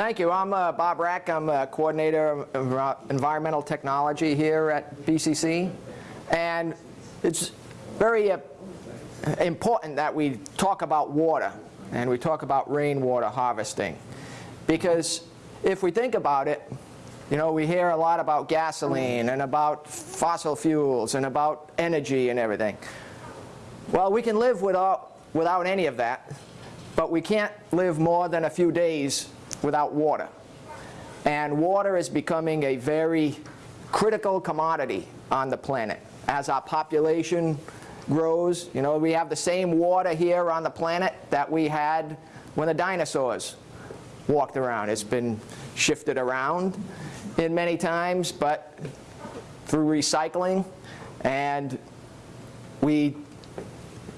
Thank you. I'm uh, Bob Rack. I'm a coordinator of environmental technology here at BCC. And it's very uh, important that we talk about water and we talk about rainwater harvesting. Because if we think about it, you know, we hear a lot about gasoline and about fossil fuels and about energy and everything. Well, we can live without, without any of that, but we can't live more than a few days without water. And water is becoming a very critical commodity on the planet. As our population grows, you know, we have the same water here on the planet that we had when the dinosaurs walked around. It's been shifted around in many times, but through recycling, and we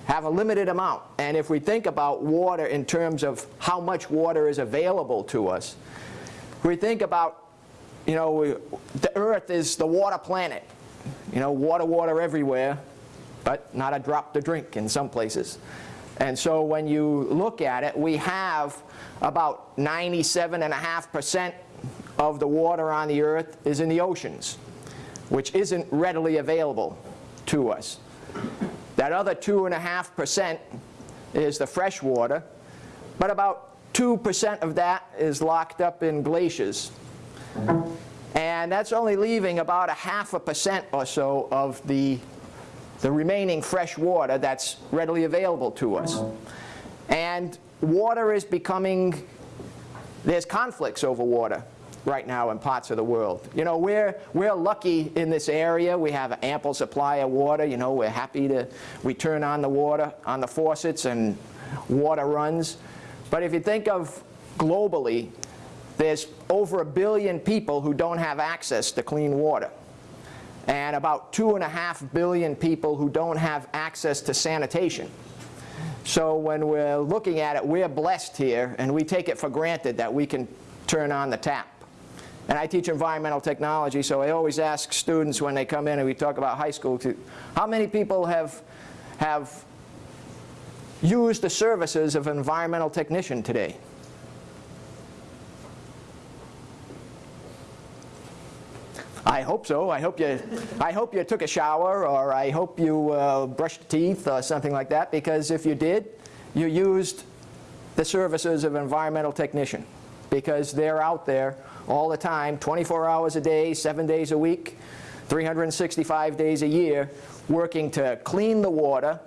have a limited amount. And if we think about water in terms of how much water is available to us, we think about, you know, the earth is the water planet. You know, water, water everywhere, but not a drop to drink in some places. And so when you look at it, we have about 97.5% of the water on the earth is in the oceans, which isn't readily available to us. That other 2.5% is the fresh water, but about 2% of that is locked up in glaciers. And that's only leaving about a half a percent or so of the, the remaining fresh water that's readily available to us. And water is becoming, there's conflicts over water right now in parts of the world. You know, we're, we're lucky in this area. We have an ample supply of water. You know, we're happy to, we turn on the water, on the faucets and water runs. But if you think of globally, there's over a billion people who don't have access to clean water. And about two and a half billion people who don't have access to sanitation. So when we're looking at it, we're blessed here, and we take it for granted that we can turn on the tap. And I teach environmental technology, so I always ask students when they come in and we talk about high school, to, how many people have, have used the services of an environmental technician today? I hope so. I hope you, I hope you took a shower or I hope you uh, brushed teeth or something like that because if you did, you used the services of an environmental technician because they're out there all the time, 24 hours a day, 7 days a week, 365 days a year, working to clean the water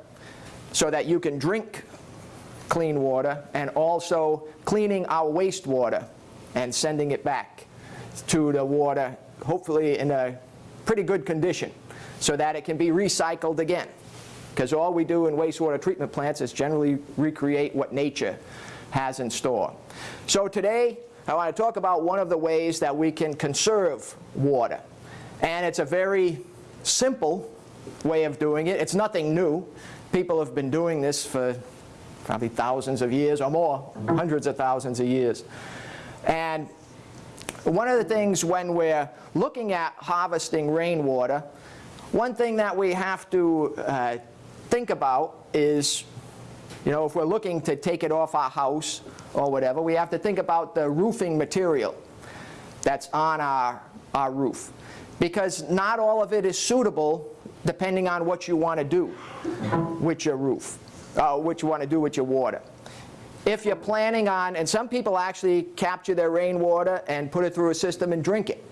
so that you can drink clean water and also cleaning our wastewater and sending it back to the water, hopefully in a pretty good condition so that it can be recycled again. Because all we do in wastewater treatment plants is generally recreate what nature has in store. So today, I want to talk about one of the ways that we can conserve water. And it's a very simple way of doing it. It's nothing new. People have been doing this for probably thousands of years or more, hundreds of thousands of years. And one of the things when we're looking at harvesting rainwater, one thing that we have to uh, think about is, you know, if we're looking to take it off our house or whatever, we have to think about the roofing material that's on our, our roof. Because not all of it is suitable depending on what you want to do with your roof, uh, what you want to do with your water. If you're planning on, and some people actually capture their rainwater and put it through a system and drink it.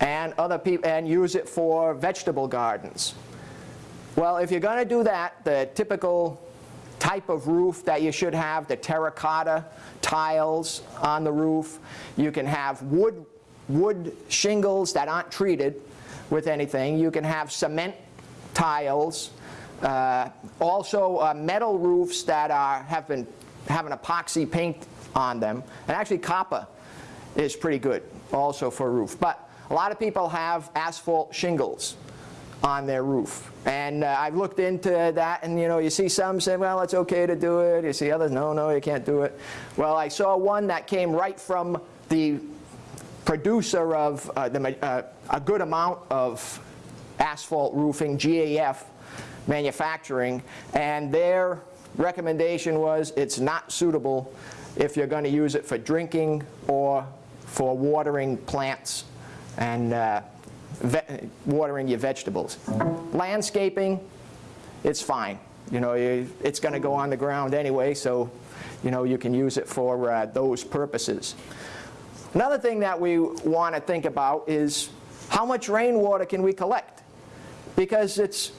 And other people, and use it for vegetable gardens. Well, if you're going to do that, the typical type of roof that you should have, the terracotta tiles on the roof. You can have wood, wood shingles that aren't treated with anything. You can have cement tiles. Uh, also uh, metal roofs that are, have, been, have an epoxy paint on them. And actually copper is pretty good also for a roof. But a lot of people have asphalt shingles on their roof. And uh, I've looked into that and you know you see some say well it's okay to do it, you see others no no you can't do it. Well I saw one that came right from the producer of uh, the, uh, a good amount of asphalt roofing, GAF manufacturing and their recommendation was it's not suitable if you're going to use it for drinking or for watering plants and uh, watering your vegetables. Landscaping, it's fine. You know, it's going to go on the ground anyway, so you know you can use it for uh, those purposes. Another thing that we want to think about is how much rainwater can we collect? Because it's,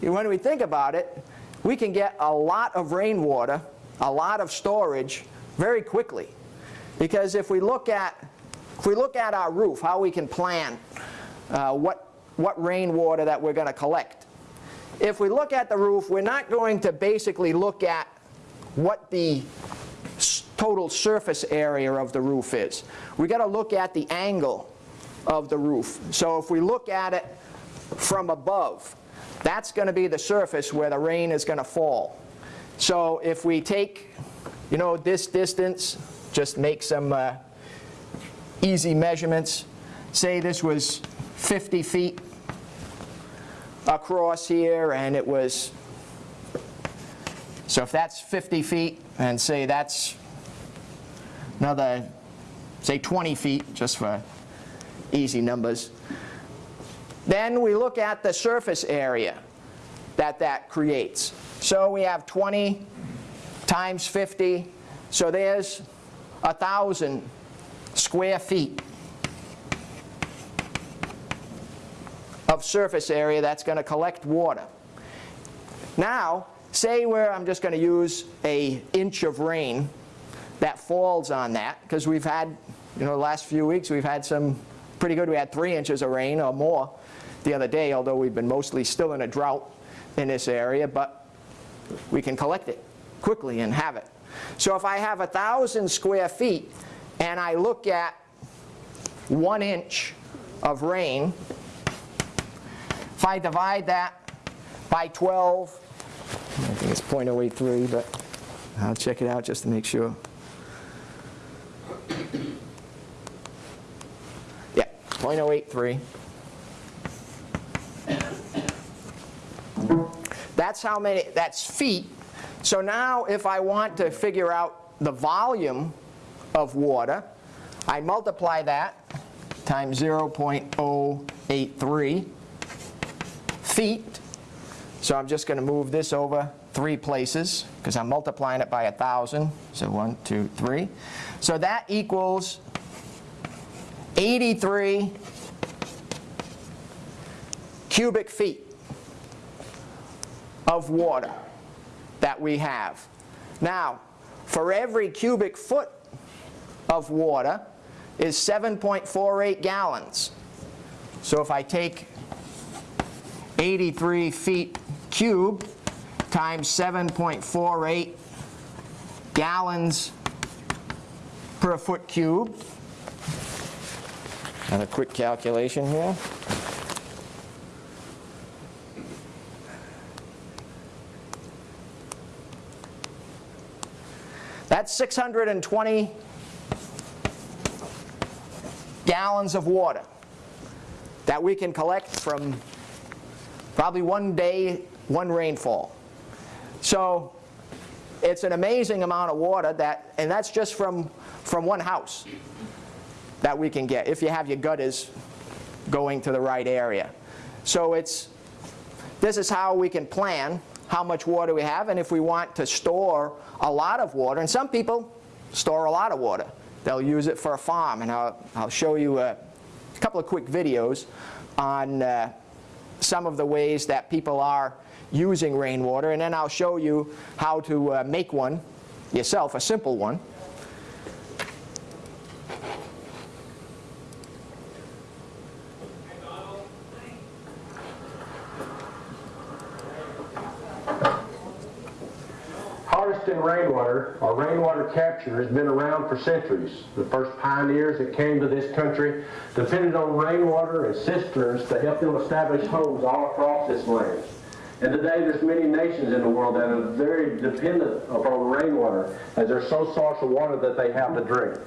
when we think about it, we can get a lot of rainwater, a lot of storage very quickly. Because if we look at, if we look at our roof, how we can plan uh, what, what rainwater that we're going to collect. If we look at the roof, we're not going to basically look at what the total surface area of the roof is. We've got to look at the angle of the roof. So if we look at it from above, that's going to be the surface where the rain is going to fall. So if we take, you know, this distance, just make some uh, easy measurements. Say this was 50 feet across here and it was, so if that's 50 feet and say that's another, say 20 feet just for easy numbers. Then we look at the surface area that that creates. So we have 20 times 50, so there's a 1,000 square feet of surface area that's going to collect water. Now, say where I'm just going to use a inch of rain that falls on that, because we've had, you know, the last few weeks we've had some pretty good. We had three inches of rain or more the other day, although we've been mostly still in a drought in this area, but we can collect it quickly and have it. So if I have a thousand square feet and I look at one inch of rain, if I divide that by 12, I think it's 0.083, but I'll check it out just to make sure. Yeah, 0.083. That's how many, that's feet. So now if I want to figure out the volume of water, I multiply that times 0.083 feet. So I'm just going to move this over three places because I'm multiplying it by a 1,000. So one, two, three. So that equals 83 cubic feet of water that we have. Now, for every cubic foot of water is 7.48 gallons. So if I take 83 feet cubed times 7.48 gallons per foot cubed. And a quick calculation here. That's 620 gallons of water that we can collect from probably one day, one rainfall. So it's an amazing amount of water that, and that's just from, from one house that we can get if you have your gutters going to the right area. So it's, this is how we can plan how much water we have and if we want to store a lot of water, and some people store a lot of water. They'll use it for a farm, and I'll, I'll show you a, couple of quick videos on uh, some of the ways that people are using rainwater, and then I'll show you how to uh, make one yourself, a simple one. Or rainwater capture, has been around for centuries. The first pioneers that came to this country depended on rainwater and cisterns to help them establish homes all across this land. And today there's many nations in the world that are very dependent upon rainwater as their sole source of water that they have to drink.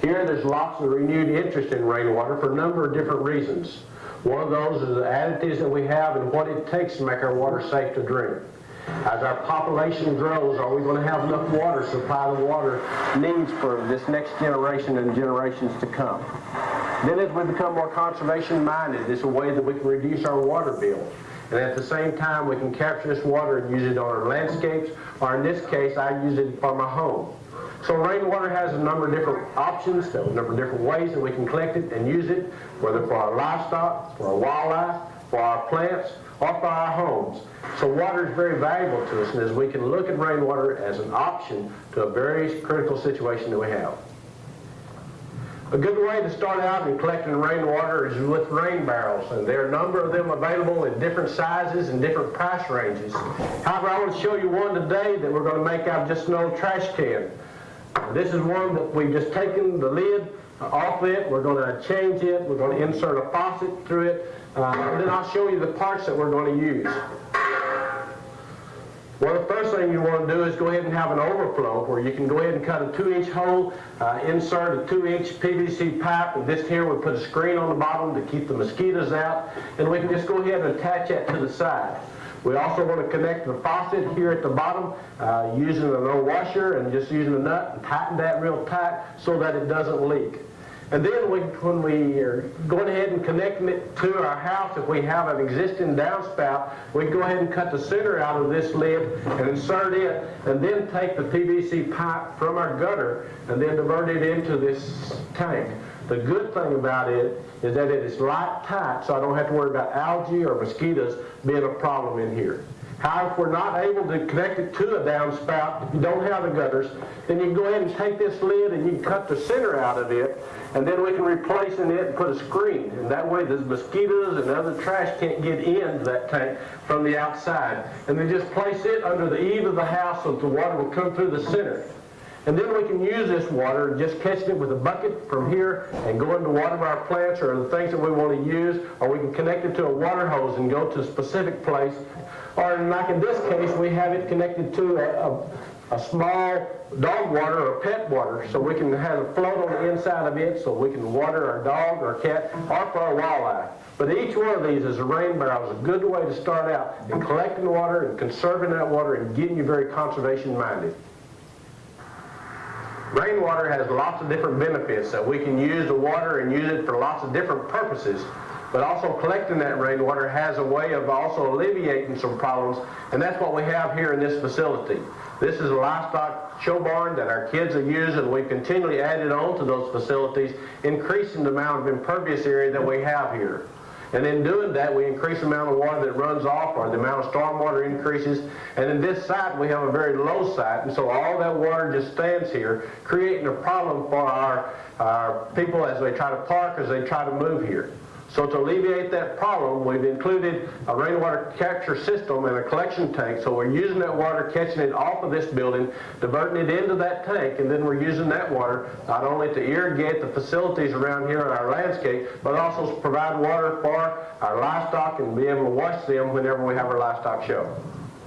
Here there's lots of renewed interest in rainwater for a number of different reasons. One of those is the additives that we have and what it takes to make our water safe to drink. As our population grows, are we going to have enough water to supply the water needs for this next generation and generations to come? Then as we become more conservation minded, it's a way that we can reduce our water bill. And at the same time, we can capture this water and use it on our landscapes, or in this case, I use it for my home. So rainwater has a number of different options, a number of different ways that we can collect it and use it, whether for our livestock, for our wildlife, for our plants, or for our homes. So water is very valuable to us, and as we can look at rainwater as an option to a very critical situation that we have. A good way to start out in collecting rainwater is with rain barrels, and there are a number of them available in different sizes and different price ranges. However, I want to show you one today that we're going to make out of just an old trash can. This is one that we've just taken the lid off it. We're going to change it. We're going to insert a faucet through it. Uh, and then I'll show you the parts that we're going to use. Well, the first thing you want to do is go ahead and have an overflow where you can go ahead and cut a 2-inch hole, uh, insert a 2-inch PVC pipe, and this here we put a screen on the bottom to keep the mosquitoes out, and we can just go ahead and attach that to the side. We also want to connect the faucet here at the bottom uh, using an old washer and just using a nut and tighten that real tight so that it doesn't leak. And then we, when we are going ahead and connecting it to our house, if we have an existing downspout, we go ahead and cut the center out of this lid and insert it, and then take the PVC pipe from our gutter and then divert it into this tank. The good thing about it is that it is light tight, so I don't have to worry about algae or mosquitoes being a problem in here. If we're not able to connect it to a downspout, if you don't have the gutters, then you can go ahead and take this lid and you can cut the center out of it, and then we can replace in it and put a screen. And that way the mosquitoes and other trash can't get into that tank from the outside. And then just place it under the eave of the house so that the water will come through the center. And then we can use this water, just catching it with a bucket from here and going to water our plants or the things that we want to use, or we can connect it to a water hose and go to a specific place. Or like in this case, we have it connected to a, a, a small dog water or pet water, so we can have a float on the inside of it so we can water our dog or cat or for our wildlife. But each one of these is a rain barrel is a good way to start out in collecting water and conserving that water and getting you very conservation minded. Rainwater has lots of different benefits that we can use the water and use it for lots of different purposes. But also collecting that rainwater has a way of also alleviating some problems, and that's what we have here in this facility. This is a livestock show barn that our kids are using. We've continually added on to those facilities, increasing the amount of impervious area that we have here. And in doing that, we increase the amount of water that runs off or the amount of stormwater increases. And in this site, we have a very low site, and so all that water just stands here, creating a problem for our, our people as they try to park, as they try to move here. So to alleviate that problem, we've included a rainwater capture system and a collection tank. So we're using that water, catching it off of this building, diverting it into that tank, and then we're using that water not only to irrigate the facilities around here in our landscape, but also to provide water for our livestock and be able to wash them whenever we have our livestock show.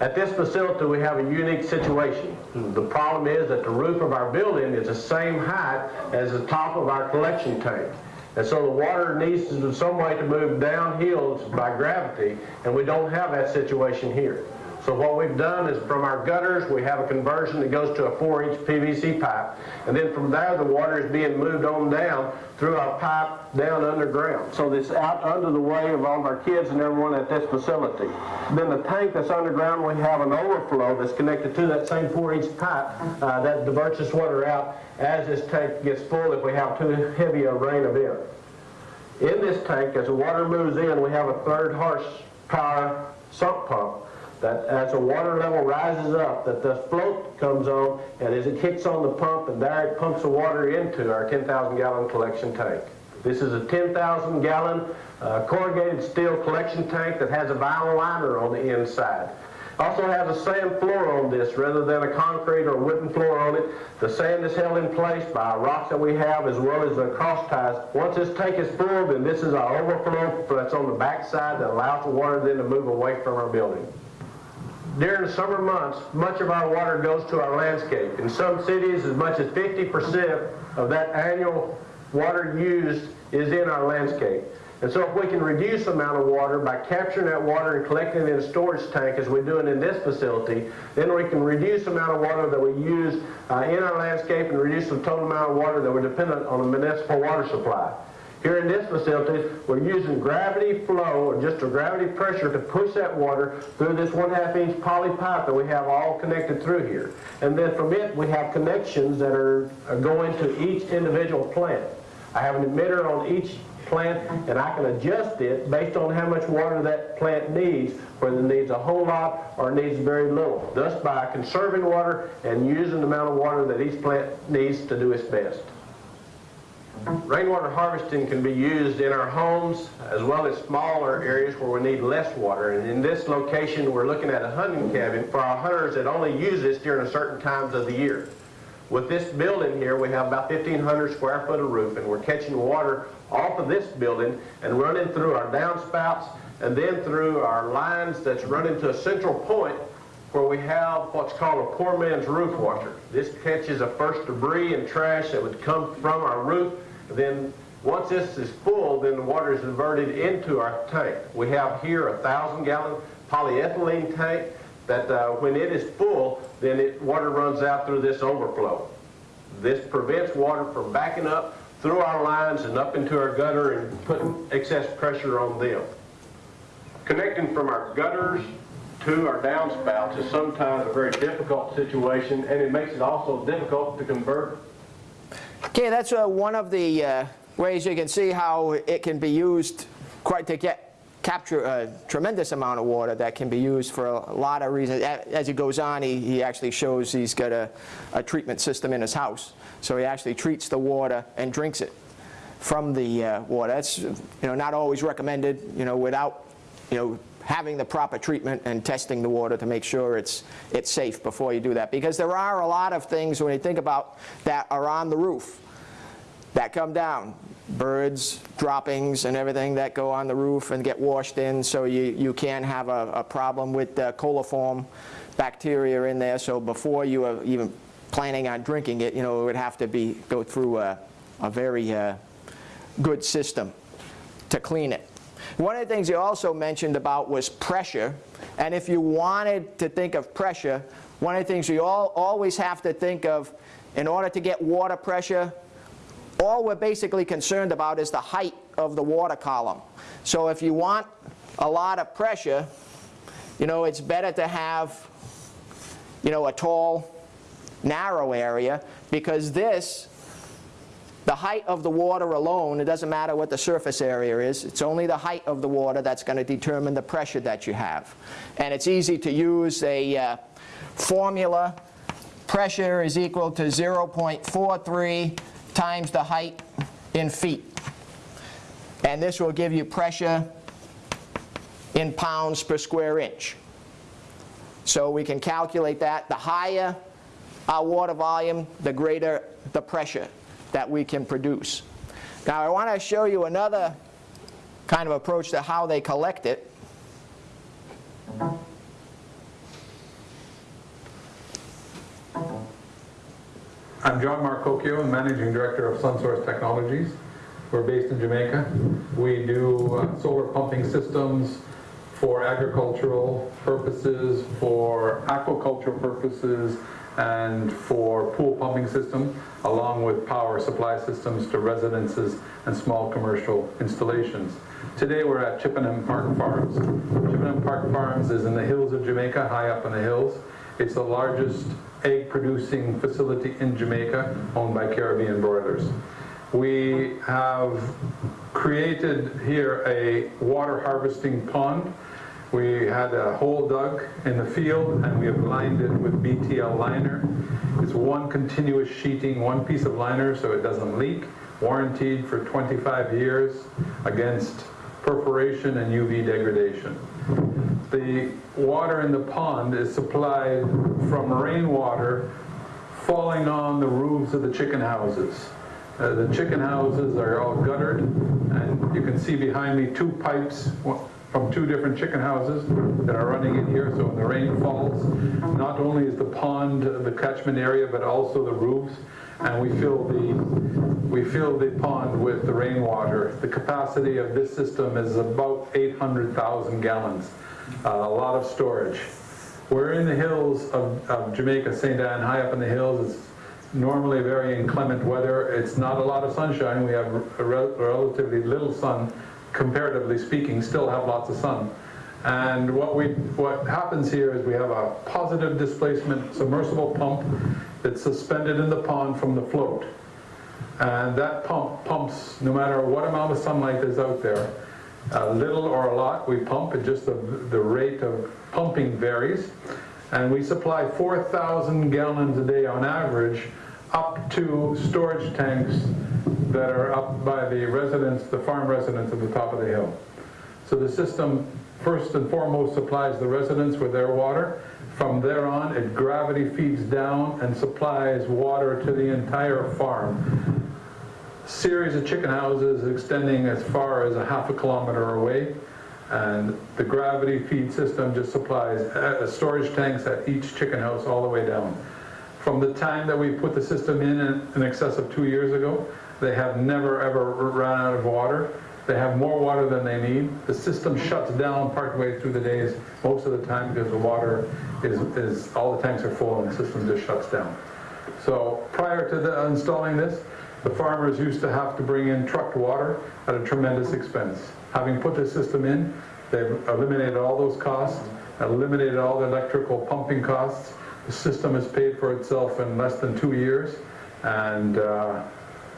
At this facility, we have a unique situation. The problem is that the roof of our building is the same height as the top of our collection tank. And so the water needs to, some way to move downhill by gravity, and we don't have that situation here. So what we've done is from our gutters, we have a conversion that goes to a 4-inch PVC pipe. And then from there, the water is being moved on down through a pipe down underground. So this out under the way of all of our kids and everyone at this facility. Then the tank that's underground, we have an overflow that's connected to that same 4-inch pipe uh, that diverts this water out as this tank gets full if we have too heavy a rain event. In this tank, as the water moves in, we have a third horsepower sump pump that as the water level rises up, that the float comes on, and as it kicks on the pump, and there it pumps the water into our 10,000 gallon collection tank. This is a 10,000 gallon uh, corrugated steel collection tank that has a vinyl liner on the inside. Also has a sand floor on this rather than a concrete or wooden floor on it. The sand is held in place by rocks that we have as well as the cross ties. Once this tank is full, then this is our overflow that's on the back side that allows the water then to move away from our building. During the summer months, much of our water goes to our landscape. In some cities, as much as 50% of that annual water used is in our landscape. And so if we can reduce the amount of water by capturing that water and collecting it in a storage tank as we're doing in this facility, then we can reduce the amount of water that we use uh, in our landscape and reduce the total amount of water that we're dependent on a municipal water supply. Here in this facility, we're using gravity flow, or just a gravity pressure to push that water through this one half inch poly pipe that we have all connected through here. And then from it, we have connections that are are going to each individual plant. I have an emitter on each plant, and I can adjust it based on how much water that plant needs, whether it needs a whole lot or needs very little. Thus, by conserving water and using the amount of water that each plant needs to do its best. Rainwater harvesting can be used in our homes as well as smaller areas where we need less water. And in this location, we're looking at a hunting cabin for our hunters that only use this during a certain times of the year. With this building here, we have about 1,500 square foot of roof, and we're catching water off of this building and running through our downspouts and then through our lines that's running to a central point where we have what's called a poor man's roof washer. This catches a first debris and trash that would come from our roof. Then, once this is full, then the water is diverted into our tank. We have here a thousand gallon polyethylene tank that uh, when it is full, then it, water runs out through this overflow. This prevents water from backing up through our lines and up into our gutter and putting excess pressure on them. Connecting from our gutters to our downspouts is sometimes a very difficult situation, and it makes it also difficult to convert Okay, that's uh, one of the uh, ways you can see how it can be used quite to get capture a tremendous amount of water that can be used for a lot of reasons. As he goes on, he, he actually shows he's got a, a treatment system in his house. So he actually treats the water and drinks it from the uh, water. That's you know not always recommended. You know without you know having the proper treatment and testing the water to make sure it's it's safe before you do that. Because there are a lot of things when you think about that are on the roof that come down. Birds, droppings, and everything that go on the roof and get washed in, so you, you can have a, a problem with coliform bacteria in there. So before you are even planning on drinking it, you know, it would have to be go through a, a very uh, good system to clean it. One of the things you also mentioned about was pressure. And if you wanted to think of pressure, one of the things you all, always have to think of in order to get water pressure, all we're basically concerned about is the height of the water column. So if you want a lot of pressure, you know, it's better to have, you know, a tall, narrow area because this, the height of the water alone, it doesn't matter what the surface area is, it's only the height of the water that's going to determine the pressure that you have. And it's easy to use a uh, formula. Pressure is equal to 0.43 times the height in feet. And this will give you pressure in pounds per square inch. So we can calculate that. The higher our water volume, the greater the pressure that we can produce. Now I want to show you another kind of approach to how they collect it. I'm John Marcocchio, Managing Director of SunSource Technologies. We're based in Jamaica. We do uh, solar pumping systems for agricultural purposes, for aquaculture purposes, and for pool pumping system, along with power supply systems to residences and small commercial installations. Today we're at Chippenham Park Farms. Chippenham Park Farms is in the hills of Jamaica, high up in the hills. It's the largest egg producing facility in Jamaica owned by Caribbean Broilers. We have created here a water harvesting pond. We had a hole dug in the field and we have lined it with BTL liner. It's one continuous sheeting, one piece of liner so it doesn't leak, warranted for 25 years against perforation and UV degradation. The water in the pond is supplied from rainwater falling on the roofs of the chicken houses. Uh, the chicken houses are all guttered, and you can see behind me two pipes. From two different chicken houses that are running in here, so when the rain falls, not only is the pond the catchment area, but also the roofs, and we fill the, we fill the pond with the rainwater. The capacity of this system is about 800,000 gallons, Uh, a lot of storage. We're in the hills of, of Jamaica, St. Ann, high up in the hills. It's normally very inclement weather. It's not a lot of sunshine. We have relatively little sun, comparatively speaking, still have lots of sun. And what we, what happens here is we have a positive displacement submersible pump that's suspended in the pond from the float. And that pump pumps no matter what amount of sunlight is out there, a little or a lot, we pump, it just the, the rate of pumping varies. And we supply 4,000 gallons a day on average up to storage tanks that are up by the residents, the farm residents at the top of the hill. So the system, first and foremost, supplies the residents with their water. From there on, it gravity feeds down and supplies water to the entire farm. Series of chicken houses extending as far as a half a kilometer away. And the gravity feed system just supplies uh, storage tanks at each chicken house all the way down. From the time that we put the system in in excess of two years ago, they have never, ever run out of water. They have more water than they need. The system shuts down partway through the days, most of the time, because the water is, is, all the tanks are full and the system just shuts down. So prior to the, installing this, the farmers used to have to bring in trucked water at a tremendous expense. Having put this system in, they've eliminated all those costs, eliminated all the electrical pumping costs. The system has paid for itself in less than two years, and uh,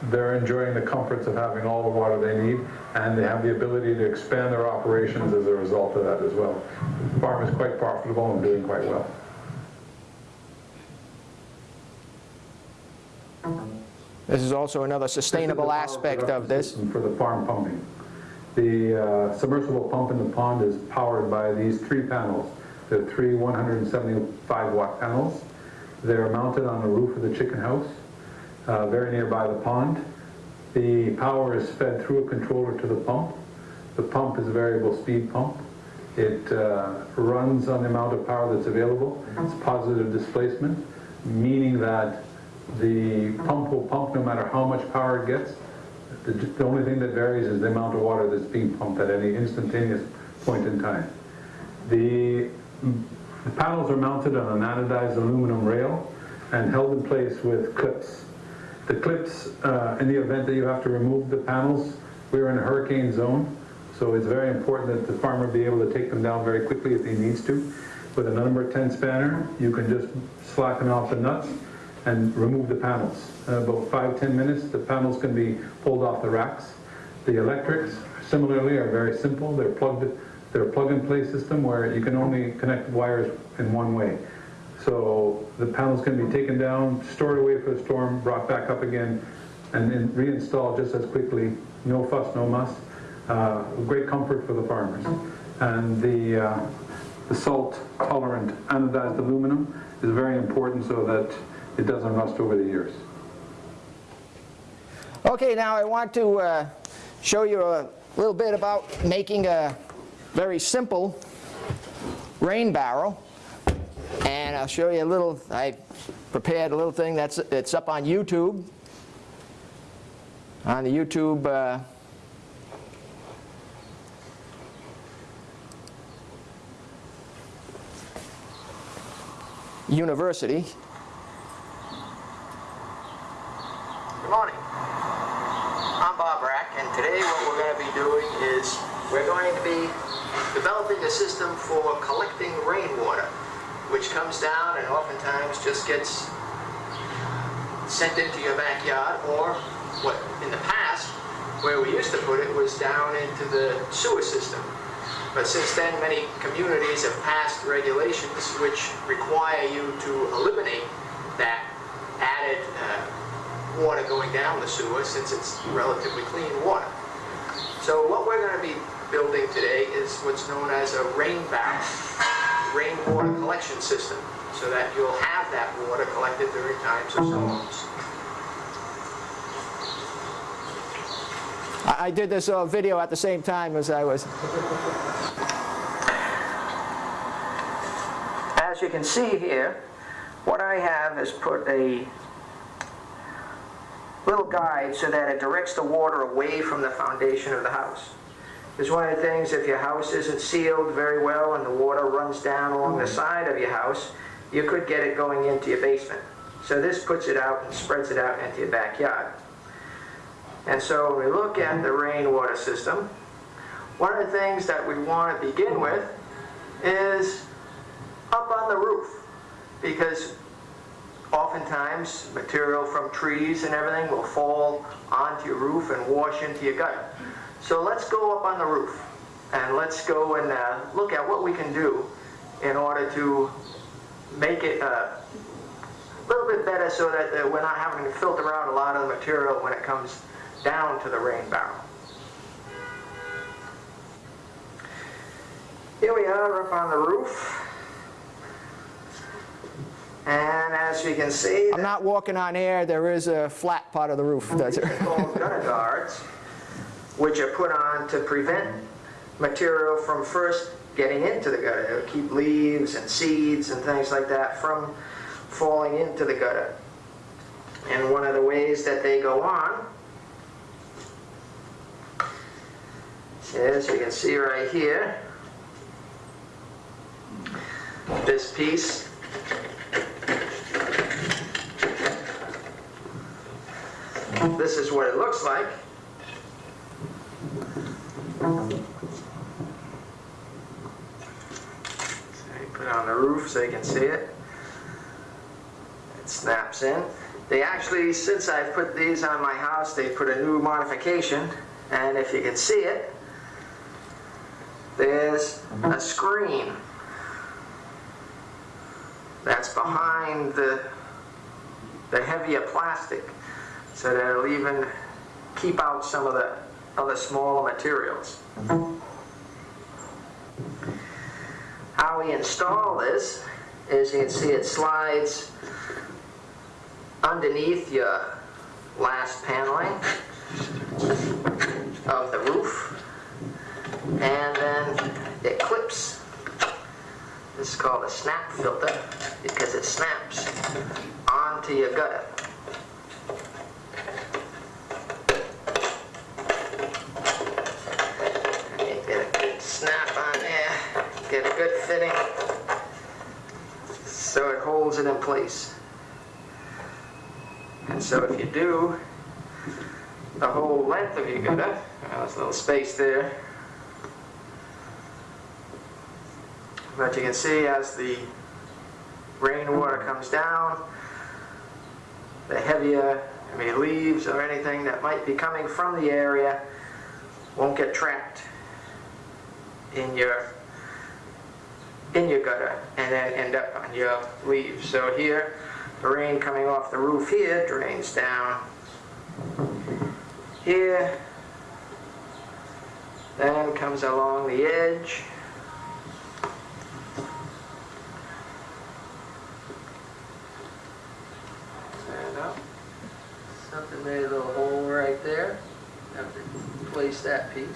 they're enjoying the comforts of having all the water they need, and they have the ability to expand their operations as a result of that as well. The farm is quite profitable and doing quite well. This is also another sustainable aspect of this. For the farm pumping. The uh, submersible pump in the pond is powered by these three panels. They're three 175 watt panels. They're mounted on the roof of the chicken house, uh, very nearby the pond. The power is fed through a controller to the pump. The pump is a variable speed pump. It uh, runs on the amount of power that's available. It's positive displacement, meaning that the pump will pump no matter how much power it gets. The, the only thing that varies is the amount of water that's being pumped at any instantaneous point in time. The, the panels are mounted on an anodized aluminum rail and held in place with clips. The clips, uh, in the event that you have to remove the panels, we're in a hurricane zone, so it's very important that the farmer be able to take them down very quickly if he needs to. With a number 10 spanner, you can just slacken off the nuts and remove the panels. In about five, 10 minutes, the panels can be pulled off the racks. The electrics, similarly, are very simple. They're plugged, they're a plug-and-play system where you can only connect wires in one way. So the panels can be taken down, stored away for the storm, brought back up again, and then reinstalled just as quickly. No fuss, no muss. Uh, great comfort for the farmers. And the, uh, the salt-tolerant anodized aluminum is very important so that it doesn't rust over the years. Okay, now I want to uh, show you a little bit about making a very simple rain barrel. And I'll show you a little, I prepared a little thing that's it's up on YouTube. On the YouTube uh, University. Good morning. I'm Bob Rack, and today what we're going to be doing is we're going to be developing a system for collecting rainwater, which comes down and oftentimes just gets sent into your backyard, or what in the past, where we used to put it was down into the sewer system. But since then, many communities have passed regulations which require you to eliminate that added uh, water going down the sewer since it's relatively clean water. So what we're going to be building today is what's known as a rain barrel, rainwater collection system so that you'll have that water collected during times of storms. I did this uh, video at the same time as I was. As you can see here, what I have is put a little guide so that it directs the water away from the foundation of the house. Because one of the things, if your house isn't sealed very well and the water runs down along the mm. side of your house, you could get it going into your basement. So this puts it out and spreads it out into your backyard. And so when we look at the rainwater system, one of the things that we want to begin with is up on the roof. Because oftentimes material from trees and everything will fall onto your roof and wash into your gutter. So let's go up on the roof and let's go and uh, look at what we can do in order to make it uh, a little bit better so that uh, we're not having to filter out a lot of the material when it comes down to the rain barrel. Here we are up on the roof. And as you can see, I'm not walking on air, there is a flat part of the roof. That's it. these are called gutter guards, which are put on to prevent material from first getting into the gutter. Keep leaves and seeds and things like that from falling into the gutter. And one of the ways that they go on is, you can see right here, this piece This is what it looks like. Put it on the roof so you can see it. It snaps in. They actually, since I've put these on my house, they put a new modification. And if you can see it, there's a screen that's behind the, the heavier plastic so that it'll even keep out some of the other smaller materials. How we install this is you can see it slides underneath your last paneling of the roof and then it clips. This is called a snap filter because it snaps onto your gutter. And you get a good snap on there, get a good fitting, so it holds it in place. And so if you do the whole length of your gutter, well, there's a little space there, but you can see as the rainwater comes down, the heavier, I mean, leaves or anything that might be coming from the area won't get trapped in your in your gutter and then end up on your leaves. So here, the rain coming off the roof here drains down here, then comes along the edge. Something made a little hole right there. Have to place that piece.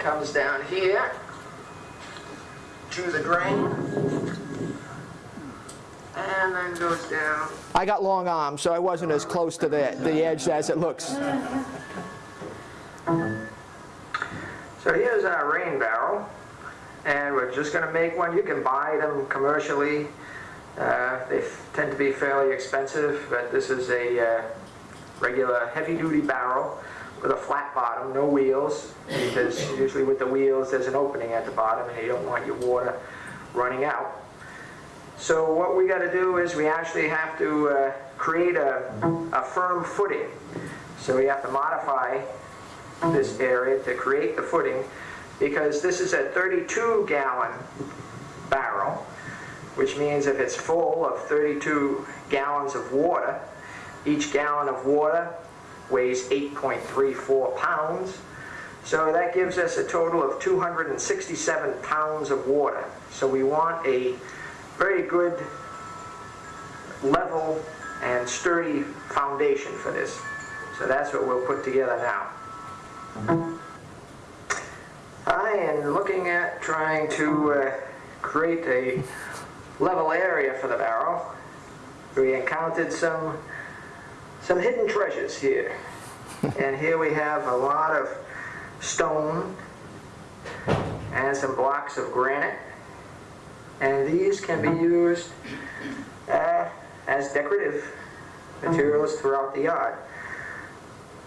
Comes down here to the drain. And then goes down. I got long arms, so I wasn't as close to the, the edge as it looks. So here's our rain barrel. And we're just going to make one. You can buy them commercially. Uh, they tend to be fairly expensive, but this is a uh, regular heavy-duty barrel with a flat bottom, no wheels, because usually with the wheels there's an opening at the bottom and you don't want your water running out. So what we got to do is we actually have to uh, create a, a firm footing. So we have to modify this area to create the footing because this is a 32 gallon barrel, which means if it's full of 32 gallons of water, each gallon of water weighs 8.34 pounds. So that gives us a total of 267 pounds of water. So we want a very good level and sturdy foundation for this. So that's what we'll put together now. I am looking at trying to uh, create a level area for the barrel, we encountered some, some hidden treasures here. And here we have a lot of stone and some blocks of granite. And these can be used uh, as decorative materials throughout the yard.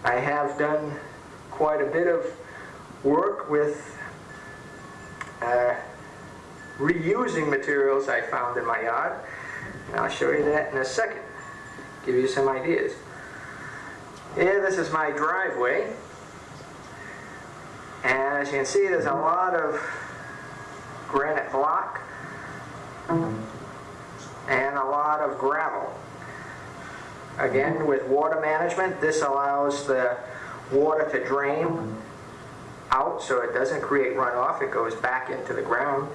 I have done quite a bit of work with uh, reusing materials I found in my yard. And I'll show you that in a second, give you some ideas. Here, this is my driveway. And as you can see, there's a lot of granite block and a lot of gravel. Again, with water management, this allows the water to drain out so it doesn't create runoff. It goes back into the ground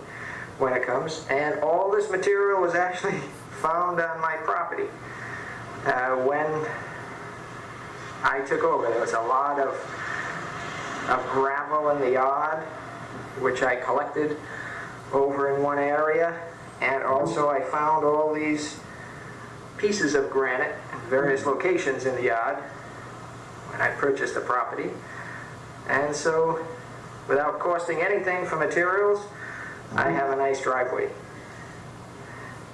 when it comes. And all this material was actually found on my property. Uh, when I took over, there was a lot of, of gravel in the yard, which I collected over in one area. And also I found all these pieces of granite in various locations in the yard when I purchased the property. And so, without costing anything for materials, I have a nice driveway.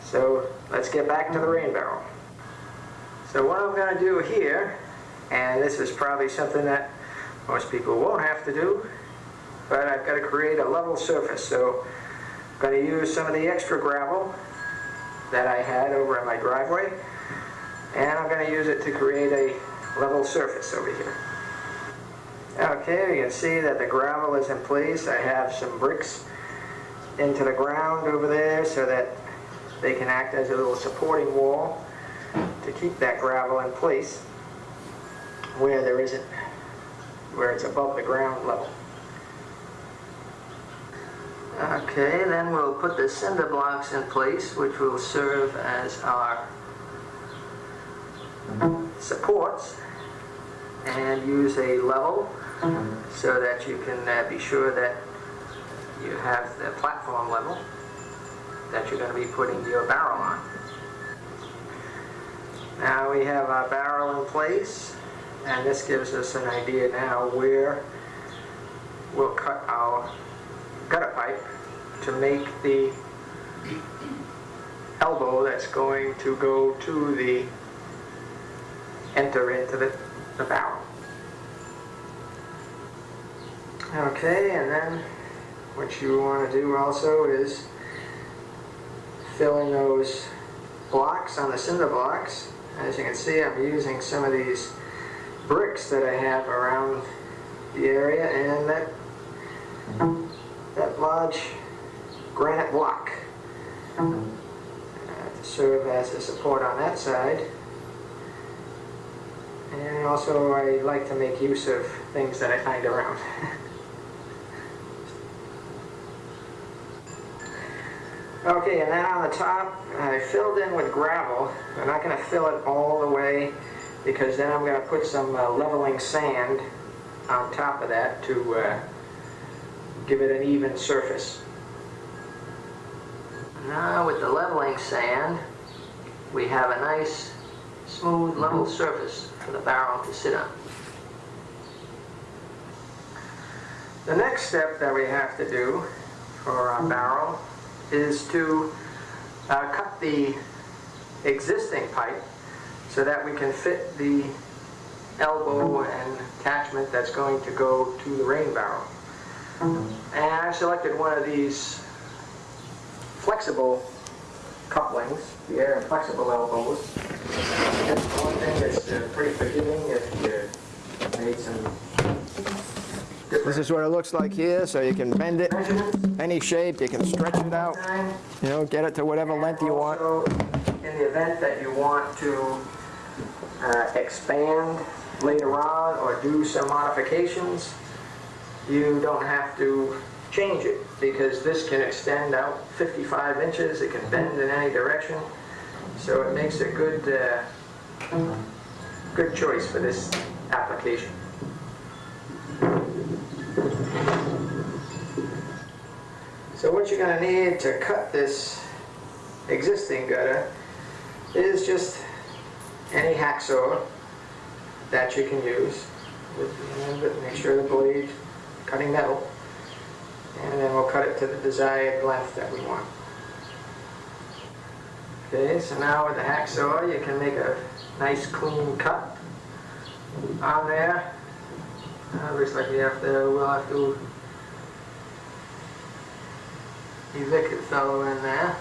So, let's get back to the rain barrel. So what I'm going to do here, and this is probably something that most people won't have to do, but I've got to create a level surface. So I'm going to use some of the extra gravel that I had over in my driveway, and I'm going to use it to create a level surface over here. Okay, you can see that the gravel is in place. I have some bricks into the ground over there so that they can act as a little supporting wall to keep that gravel in place where there isn't, where it's above the ground level. Okay, then we'll put the cinder blocks in place, which will serve as our supports, and use a level so that you can uh, be sure that you have the platform level that you're going to be putting your barrel on. Now we have our barrel in place, and this gives us an idea now where we'll cut our gutter pipe to make the elbow that's going to go to the enter into the, the barrel. Okay, and then what you want to do also is fill in those blocks on the cinder blocks. As you can see, I'm using some of these bricks that I have around the area and that that large granite block uh, to serve as a support on that side. And also I like to make use of things that I find around. Okay, and then on the top, I filled in with gravel. I'm not going to fill it all the way because then I'm going to put some uh, leveling sand on top of that to uh, give it an even surface. Now with the leveling sand, we have a nice, smooth, level surface for the barrel to sit on. The next step that we have to do for our barrel is to uh, cut the existing pipe so that we can fit the elbow and attachment that's going to go to the rain barrel. And I selected one of these flexible couplings, the air and flexible elbows. That's one thing that's uh, pretty forgiving if you made some This is what it looks like here, so you can bend it any shape, you can stretch it out, you know, get it to whatever length you want. In the event that you want to uh, expand later on or do some modifications, you don't have to change it because this can extend out 55 inches, it can bend in any direction. So it makes a good, uh, good choice for this application. What you're gonna need to cut this existing gutter is just any hacksaw that you can use. With Make sure the blade cutting metal. And then we'll cut it to the desired length that we want. Okay, so now with the hacksaw, you can make a nice clean cut on there. Uh, looks like we have to, we'll have to evict the fellow in there.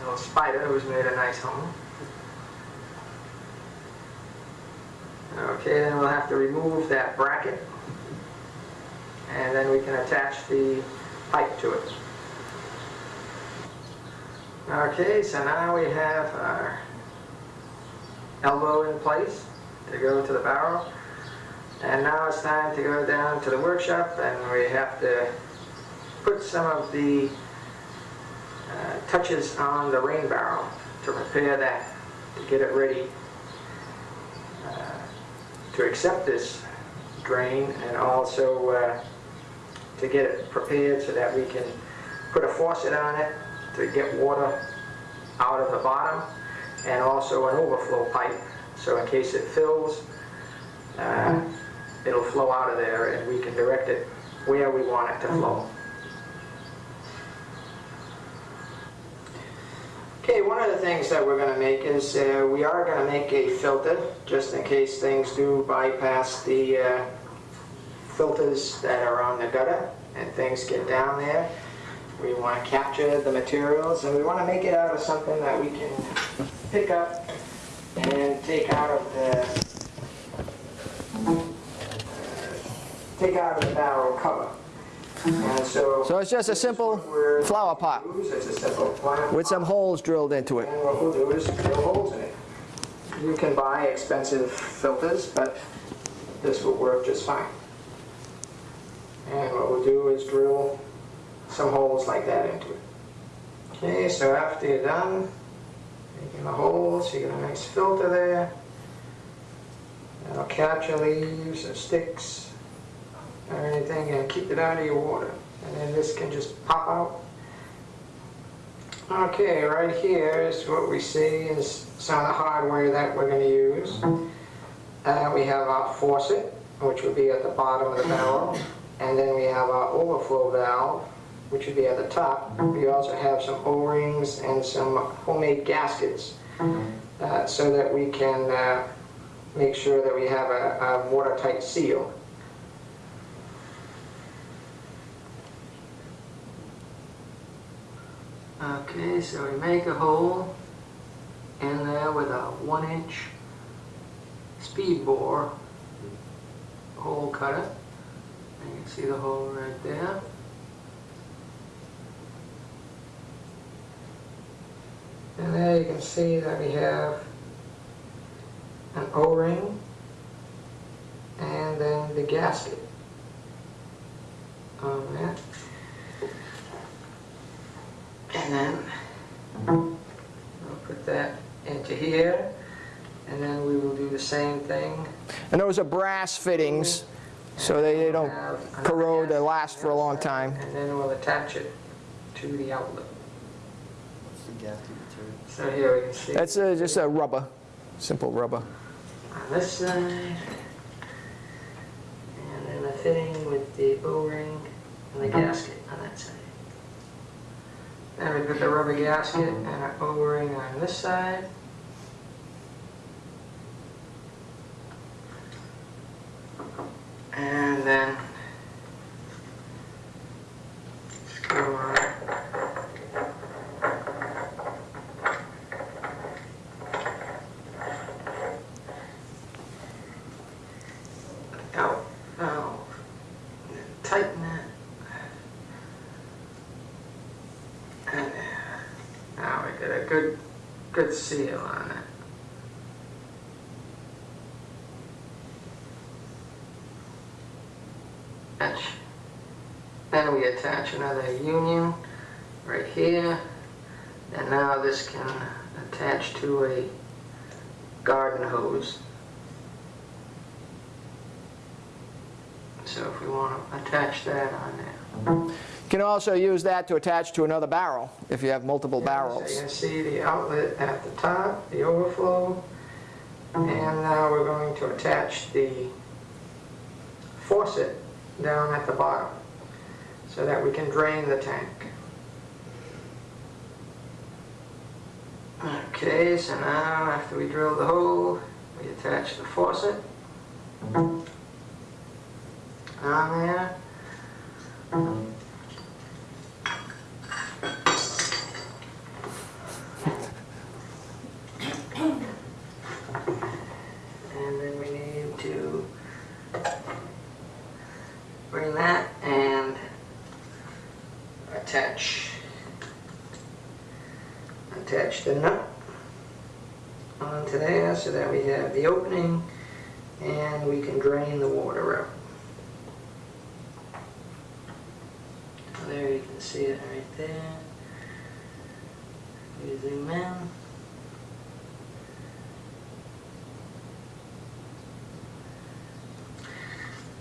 Little spider who's made a nice home. Okay, then we'll have to remove that bracket. And then we can attach the pipe to it. Okay, so now we have our elbow in place to go to the barrel. And now it's time to go down to the workshop and we have to put some of the uh, touches on the rain barrel to prepare that, to get it ready uh, to accept this drain and also uh, to get it prepared so that we can put a faucet on it to get water out of the bottom and also an overflow pipe so in case it fills uh, it'll flow out of there and we can direct it where we want it to flow. Okay, one of the things that we're going to make is uh, we are going to make a filter just in case things do bypass the uh, filters that are on the gutter and things get down there. We want to capture the materials and we want to make it out of something that we can pick up and take out of the take out of the barrel cover. And so, So it's just a simple flower pot simple with some holes drilled into it. And what we'll do is drill holes in it. You can buy expensive filters, but this will work just fine. And what we'll do is drill some holes like that into it. Okay, so after you're done making the holes, you get a nice filter there. That'll capture leaves or sticks or anything and keep it out of your water. And then this can just pop out Okay, right here is what we see is some of the hardware that we're going to use. Uh, we have our faucet, which would be at the bottom of the barrel, and then we have our overflow valve, which would be at the top. We also have some O-rings and some homemade gaskets, uh, so that we can uh, make sure that we have a, a watertight seal. Uh, okay, so we make a hole in there with a one inch speed bore hole cutter. And you can see the hole right there. And there you can see that we have an O-ring and then the gasket on that. And then I'll put that into here, and then we will do the same thing. And those are brass fittings, so they they don't corrode, they last for a long time. And then we'll attach it to the outlet. So here we can see That's uh, just a rubber, simple rubber. on this side, and then the fitting with the O-ring and the gasket on that side. Then we put the rubber gasket and an O-ring on this side. And then screw on out, out, and then tighten it. And now we get good, good seal on it. Then we attach another union right here. And now this can attach to a garden hose. So if we want to attach that on can also use that to attach to another barrel if you have multiple So you can see the outlet at the top, the overflow, and now we're going to attach the faucet down at the bottom so that we can drain the tank. Okay, so now after we drill the hole, we attach the faucet on there. And then we need to bring that and attach, attach the nut onto there so that we have the opening and we can drain the water out. So There you can see it right there. We zoom in.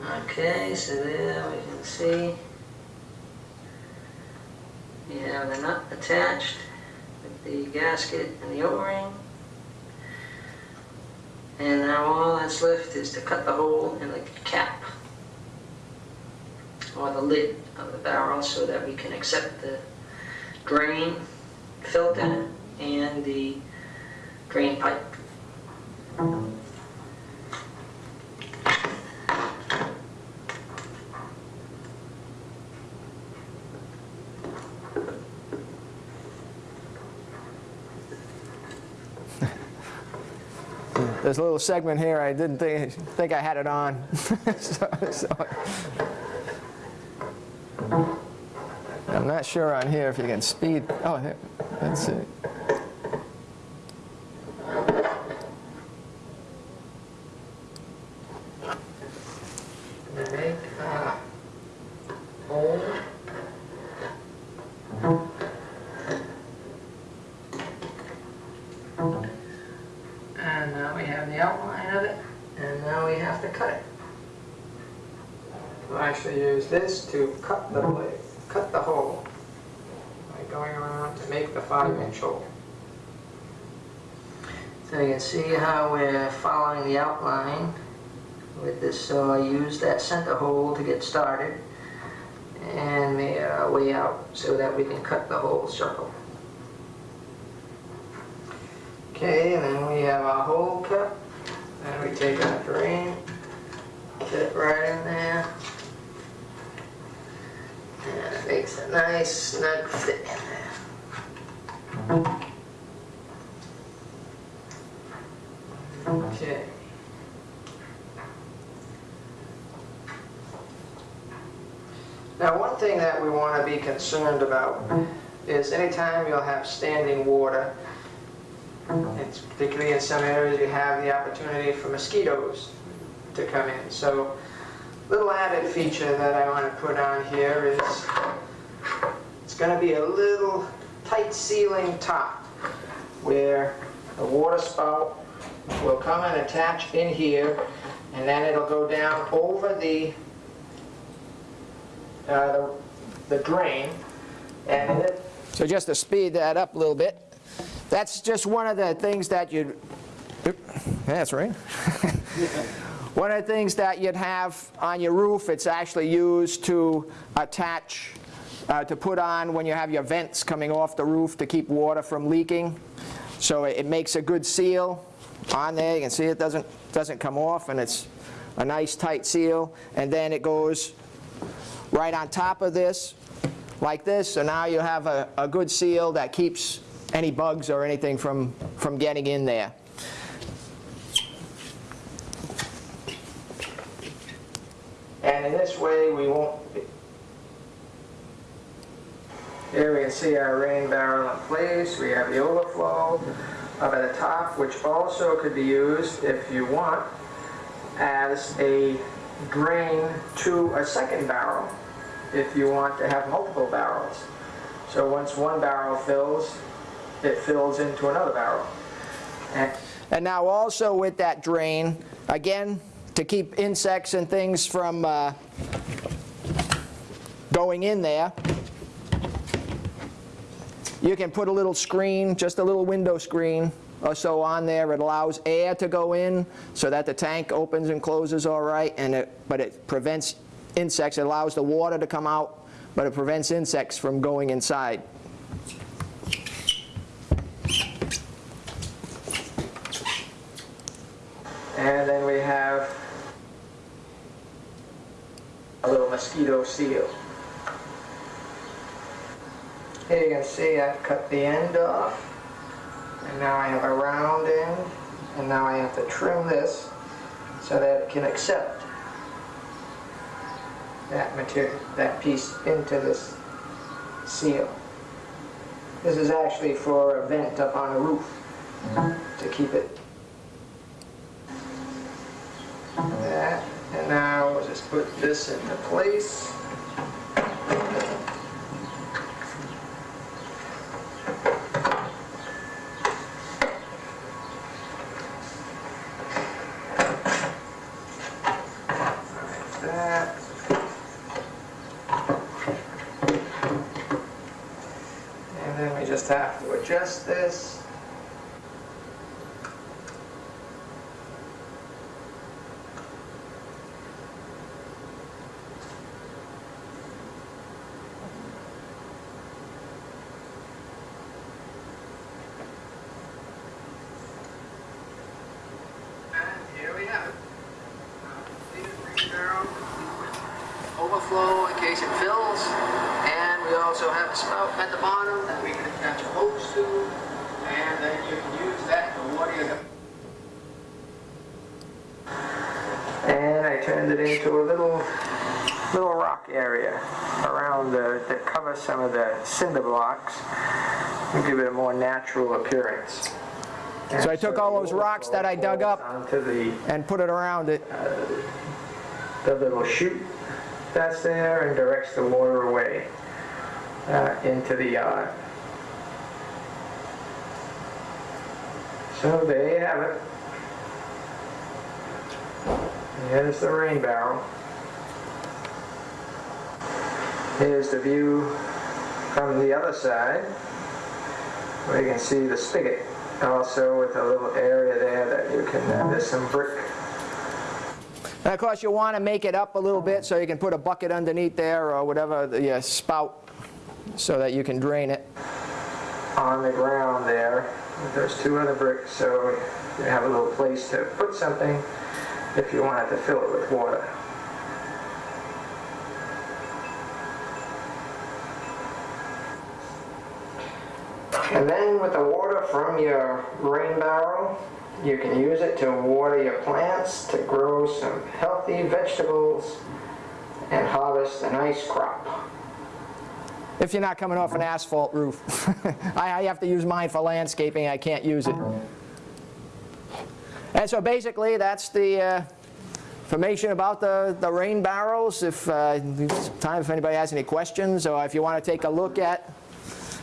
Okay, so there we can see we have the nut attached with the gasket and the O-ring. And now all that's left is to cut the hole in the cap or the lid of the barrel so that we can accept the drain filter and the drain pipe. There's a little segment here, I didn't think, think I had it on. So- so- I'm not sure on here if you can speed, oh, let's see. Can see how we're following the outline with this, so I use that center hole to get started and made our uh, way out so that we can cut the whole circle. Okay, and then we have our hole cut, and we take our drain, fit it right in there. And it makes a nice snug fit in there. Okay. Now, one thing that we want to be concerned about is anytime you'll have standing water, it's particularly in some areas you have the opportunity for mosquitoes to come in. So, little added feature that I want to put on here is it's going to be a little tight sealing top where the water spout will come and attach in here and then it'll go down over the uh, the, the drain, and it, So just to speed that up a little bit, that's just one of the things that you'd, that's right. One of the things that you'd have on your roof, it's actually used to attach, uh, to put on when you have your vents coming off the roof to keep water from leaking. So it it makes a good seal on there. You can see it doesn't, doesn't come off, and it's a nice tight seal. And then it goes right on top of this, like this, so now you have a, a good seal that keeps any bugs or anything from, from getting in there. and in this way, we won't, here we can see our rain barrel in place, we have the overflow up at the top, which also could be used, if you want, as a drain to a second barrel, if you want to have multiple barrels. So once one barrel fills, it fills into another barrel. And And now also with that drain, again, to keep insects and things from uh, going in there. You can put a little screen, just a little window screen or so on there. It allows air to go in so that the tank opens and closes all right, and it, but it prevents insects. It allows the water to come out, but it prevents insects from going inside. And then we have a little mosquito seal. Here you can see I've cut the end off. And now I have a round end. And now I have to trim this so that it can accept that material, that piece into this seal. This is actually for a vent up on the roof to keep it that, and now we'll just put this into place. Like that. And then we just this. And here we have it. Uh, feed it green barrel, Overflow in case it fills, and we also have a spout at the bottom that we can attach a hose to, and then you can use that to water your. And it into a little, little rock area around the, that covers some of the cinder blocks, and give it a more natural appearance. So I took all those rocks that I dug up the and put it around it. the little chute that's there and directs the water away uh, into the yard. So there you have it. Here's the rain barrel. Here's the view from the other side where you can see the spigot also with a little area there that you can, uh, there's some brick And of course, you want to make it up a little bit so you can put a bucket underneath there or whatever, the uh, spout, so that you can drain it. on the ground there. There's two other bricks, so you have a little place to put something if you wanted to fill it with water. And then with the water from your rain barrel, you can use it to water your plants, to grow some healthy vegetables, and harvest a nice crop. If you're not coming off an asphalt roof. I have to use mine for landscaping, I can't use it. And so basically, that's the uh, information about the, the rain barrels. If, uh, time if anybody has any questions, or if you want to take a look at,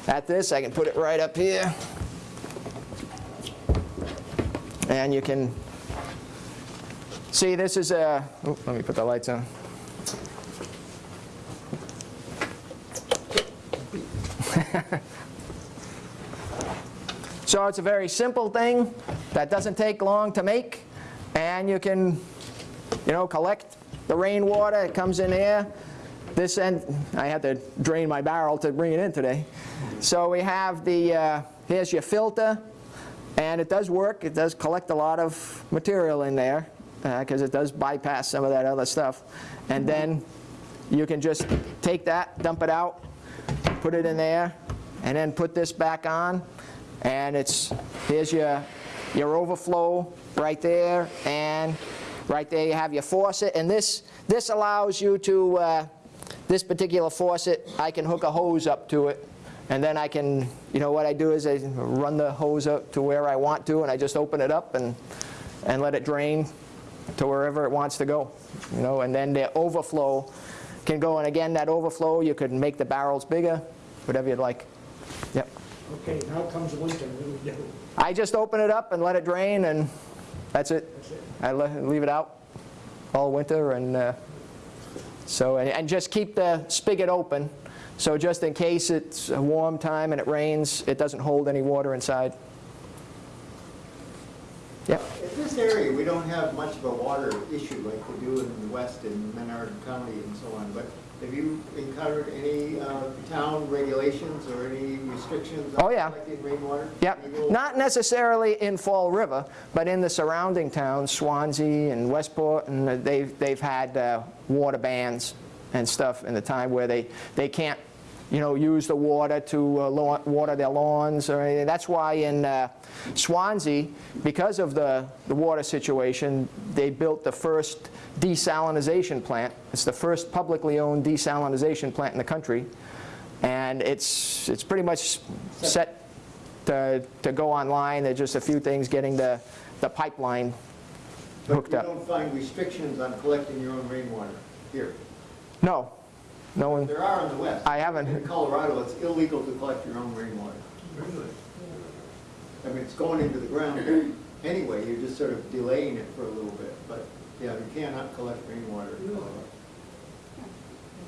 at this, I can put it right up here. And you can see this is a, oh, let me put the lights on. So it's a very simple thing that doesn't take long to make, and you can, you know, collect the rainwater. It comes in here. This end, I had to drain my barrel to bring it in today. So we have the, uh, here's your filter, and it does work. It does collect a lot of material in there, because it does bypass some of that other stuff. And then you can just take that, dump it out, put it in there, and then put this back on. And it's, here's your, your overflow right there, and right there you have your faucet. And this, this allows you to, uh, this particular faucet, I can hook a hose up to it. And then I can, you know, what I do is I run the hose up to where I want to, and I just open it up and, and let it drain to wherever it wants to go. You know, and then the overflow can go, and again, that overflow, you could make the barrels bigger, whatever you'd like. Yep. Okay, now comes winter? I just open it up and let it drain, and that's it. I le- leave it out all winter, and uh, So, and, and just keep the spigot open, so just in case it's a warm time and it rains, it doesn't hold any water inside. Yep. In this area, we don't have much of a water issue like we do in the west in Menard County and so on, but have you encountered any uh, town regulations or any restrictions Oh, on yeah. collecting rainwater? Yep, not necessarily in Fall River, but in the surrounding towns, Swansea and Westport, and they've, they've had uh, water bans and stuff in the time where they, they can't, you know, use the water to uh, lawn- water their lawns or anything. That's why in uh, Swansea, because of the, the water situation, they built the first desalinization plant. It's the first publicly owned desalinization plant in the country. And it's, it's pretty much set to, to go online. There's just a few things getting the, the pipeline hooked But up. you don't find restrictions on collecting your own rainwater here? No, no one, There are in the west. I haven't. In Colorado, it's illegal to collect your own rainwater. Really? I mean, it's going into the ground anyway, you're just sort of delaying it for a little bit, but, yeah, you cannot collect rainwater in uh, Colorado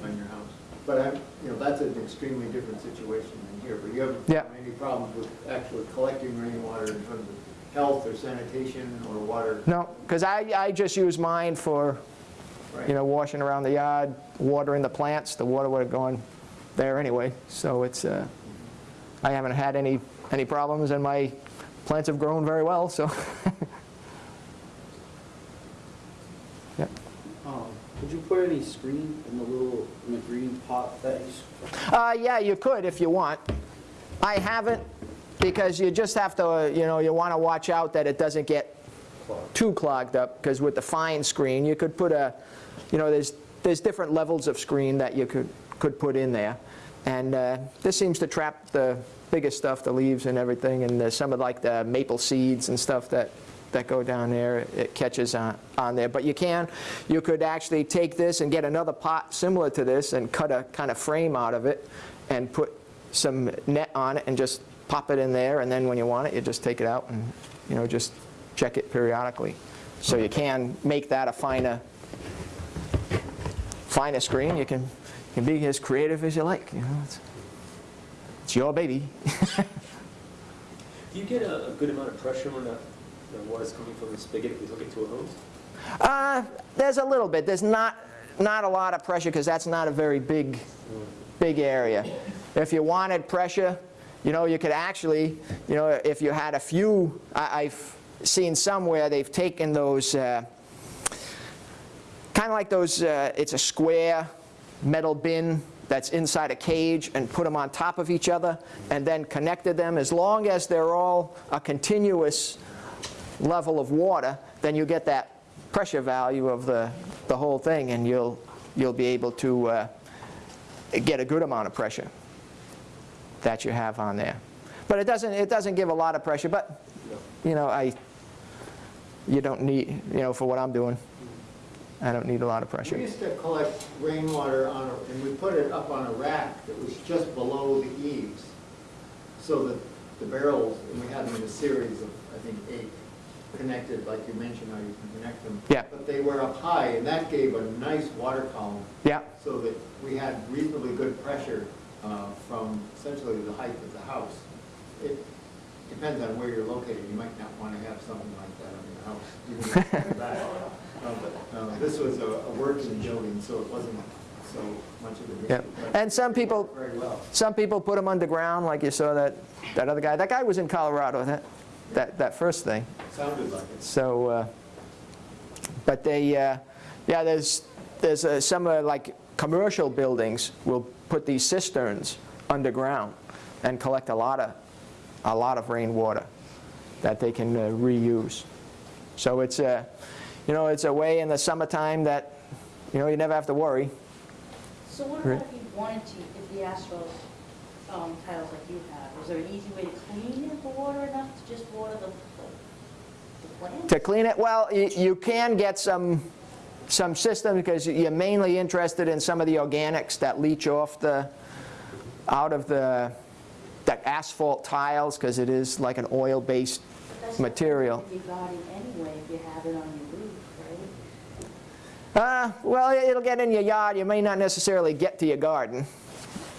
on your house. But I'm, you know, that's an extremely different situation than here, but you haven't Yeah. any problems with actually collecting rainwater in terms of health or sanitation or water? no, because I, I just use mine for, Right. you know, washing around the yard, watering the plants. The water would have gone there anyway. So it's, uh, I haven't had any, any problems and my plants have grown very well, so. Yep. Um, Could you put any screen in the little, in the green pot that you, Uh, yeah, you could if you want. I haven't because you just have to, uh, you know, you want to watch out that it doesn't get too clogged up because with the fine screen, you could put a, you know, there's, there's different levels of screen that you could, could put in there. And uh, this seems to trap the biggest stuff, the leaves and everything, and some of like the maple seeds and stuff that, that go down there, it catches on, on there. But you can, you could actually take this and get another pot similar to this and cut a kind of frame out of it and put some net on it and just pop it in there, and then when you want it, you just take it out and, you know, just check it periodically. So you can make that a finer, finer screen. You can, you can be as creative as you like, you know. It's, it's your baby. Do you get a, a good amount of pressure when the, the water's coming from the spigot if you hook it to a hose? Uh, there's a little bit. There's not, not a lot of pressure because that's not a very big, big area. If you wanted pressure, you know, you could actually, you know, if you had a few, I, I've seen somewhere they've taken those, uh, kind of like those, uh, it's a square metal bin that's inside a cage and put them on top of each other and then connected them. As long as they're all a continuous level of water, then you get that pressure value of the, the whole thing and you'll, you'll be able to uh, get a good amount of pressure that you have on there. But it doesn't, it doesn't give a lot of pressure, but you know, I, you don't need, you know, for what I'm doing, I don't need a lot of pressure. We used to collect rainwater on, a- and we put it up on a rack that was just below the eaves. So that the barrels, and we had them in a series of, I think, eight, connected, like you mentioned, how you can connect them. Yeah. But they were up high, and that gave a nice water column, Yeah, so that we had reasonably good pressure uh, from essentially the height of the house. It depends on where you're located, you might not want to have something like that on your house, even in the back. Uh, But uh, this was a a working building, so it wasn't so much of an yeah. issue. but And some people, well. some people put them underground, like you saw that, that other guy. That guy was in Colorado, that, that, that first thing. Sounded like it. So, uh, but they, uh, yeah, there's, there's uh, some uh, like commercial buildings will put these cisterns underground and collect a lot of, a lot of rainwater that they can uh, reuse. So it's a, you know, it's a way in the summertime that, you know, you never have to worry. So what about if you wanted to, if the asphalt um, tiles like you have, is there an easy way to clean it, the water enough to just water the, the- the plants? To clean it, well, you, you can get some, some system because you're mainly interested in some of the organics that leach off the, out of the, the asphalt tiles because it is like an oil-based material. something that you're guarding anyway if you have it on your roof, right? Uh, well, it'll get in your yard. You may not necessarily get to your garden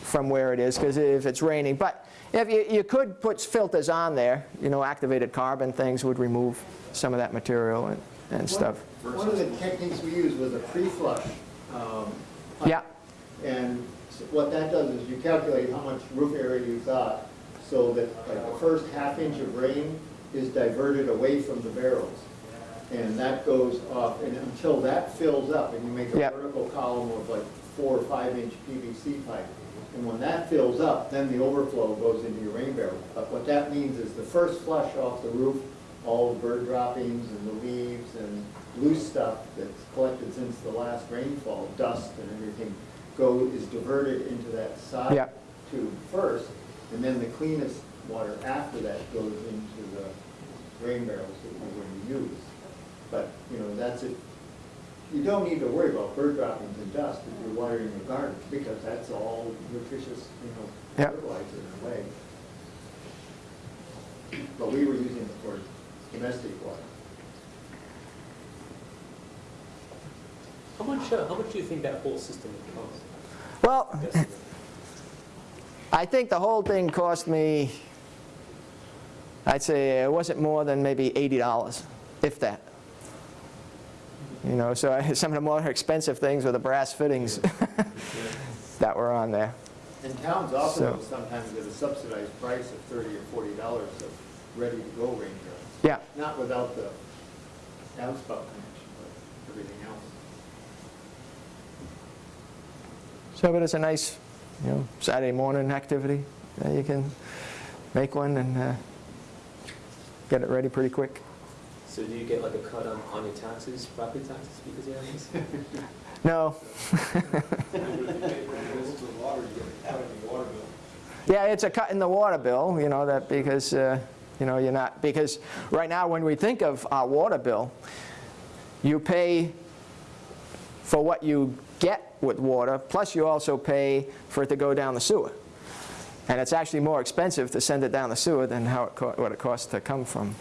from where it is because if it's raining. But if you, you could put filters on there, you know, activated carbon things would remove some of that material and, and stuff. One of the techniques we used was a pre-flush. um. Yeah, And what that does is you calculate how much roof area you've got, so that like the first half inch of rain is diverted away from the barrels. And that goes off, and until that fills up, and you make a Yep. vertical column of like four or five inch PVC pipe. And when that fills up, then the overflow goes into your rain barrel. But what that means is the first flush off the roof, all the bird droppings and the leaves and loose stuff that's collected since the last rainfall, dust and everything, go, is diverted into that side Yep. tube first, and then the cleanest water after that goes into the rain barrels that you're going to use. But, you know, that's it. You don't need to worry about bird droppings and dust if you're watering your garden, because that's all nutritious, you know, Yep. fertilizer in a way. But we were using it for domestic water. How much, uh, how much do you think that whole system would cost? well, I think the whole thing cost me, I'd say it wasn't more than maybe $80, if that. You know, so I, some of the more expensive things were the brass fittings that were on there. And towns also So- sometimes get a subsidized price of thirty or forty dollars of ready-to-go rain barrels. Yeah, Not without the downspout connection, but everything else. so but it's a nice, you know, Saturday morning activity. Uh, You can make one and uh, get it ready pretty quick. So do you get like a cut on, on your taxes, property taxes because you have this? No. Yeah, it's a cut in the water bill, you know, that because, uh, you know, you're not, because right now when we think of our water bill, you pay for what you get with water, plus you also pay for it to go down the sewer. And it's actually more expensive to send it down the sewer than how it, what it costs to come from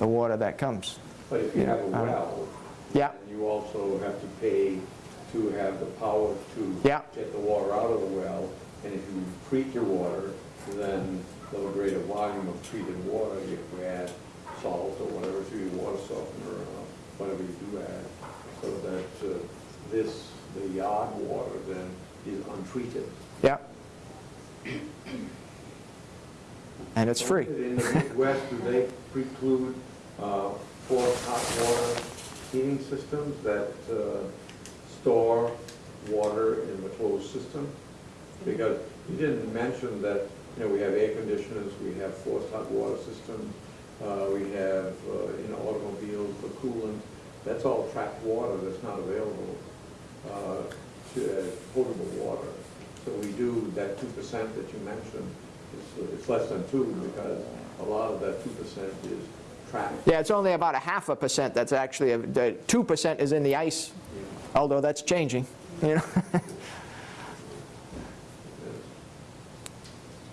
the water that comes. But if you have a Yeah, uh, well, Yeah, you also have to pay to have the power to Yeah. get the water out of the well. And if you treat your water, then the greater volume of treated water, you have to add salt or whatever to your water softener, or whatever you do add, so that uh, this, the yard water then is untreated. yeah. And it's free. In the Midwest, do they preclude uh, hot water heating systems that uh, store water in the closed system? Because you didn't mention that, you know, we have air conditioners, we have forced hot water systems, uh, we have, uh, in automobiles, the coolant, that's all trapped water that's not available uh, to as potable water. So we do, that two percent that you mentioned, it's, it's less than two because a lot of that two percent is Yeah, it's only about a half a percent that's actually, the 2% is in the ice, although that's changing, you know.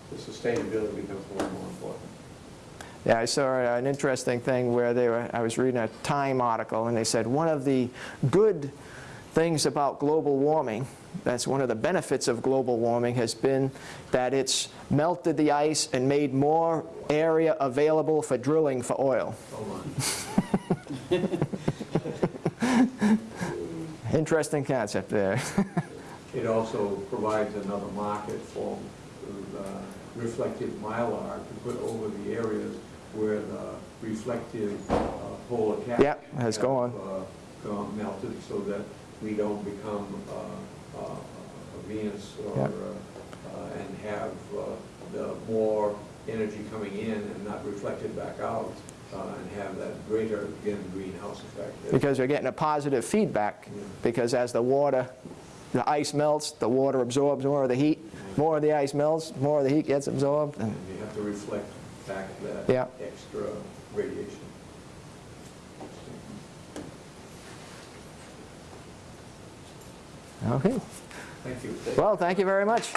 The sustainability becomes more and more important. Yeah, I saw an interesting thing where they were, I was reading a Time article and they said one of the good things about global warming, that's one of the benefits of global warming has been that it's melted the ice and made more area available for drilling for oil. Interesting concept there. It also provides another market for uh, reflective mylar to put over the areas where the reflective uh, polar caps Yep, has gone. uh, gone melted so that we don't become uh, uh, a Venus or, Yep. uh, uh, and have uh, the more energy coming in and not reflected back out uh, and have that greater, again, greenhouse effect. because we're getting a positive feedback because as the water, the ice melts, the water absorbs more of the heat, more of the ice melts, more of the heat gets absorbed. And And you have to reflect back that Yeah. extra radiation. Okay. Thank you. Well, thank you very much.